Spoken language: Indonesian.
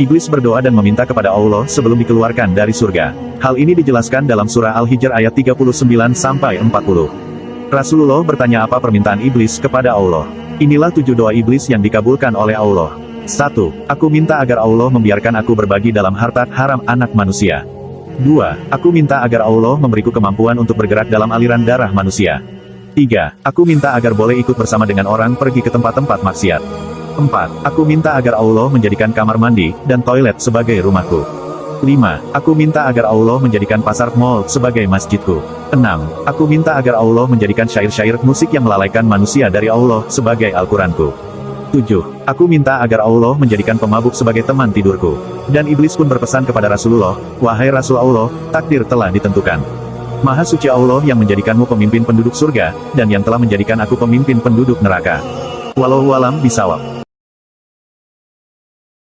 Iblis berdoa dan meminta kepada Allah sebelum dikeluarkan dari surga. Hal ini dijelaskan dalam surah Al-Hijr ayat 39-40. Rasulullah bertanya apa permintaan iblis kepada Allah. Inilah tujuh doa iblis yang dikabulkan oleh Allah. 1. Aku minta agar Allah membiarkan aku berbagi dalam harta haram anak manusia. 2. Aku minta agar Allah memberiku kemampuan untuk bergerak dalam aliran darah manusia. 3. Aku minta agar boleh ikut bersama dengan orang pergi ke tempat-tempat maksiat. 4. Aku minta agar Allah menjadikan kamar mandi dan toilet sebagai rumahku. 5. Aku minta agar Allah menjadikan pasar mall sebagai masjidku. 6. Aku minta agar Allah menjadikan syair-syair musik yang melalaikan manusia dari Allah sebagai Al-Quranku. 7. Aku minta agar Allah menjadikan pemabuk sebagai teman tidurku. Dan iblis pun berpesan kepada Rasulullah, Wahai Rasul Allah, takdir telah ditentukan. Maha suci Allah yang menjadikanmu pemimpin penduduk surga, dan yang telah menjadikan aku pemimpin penduduk neraka. Walau walam bisawab.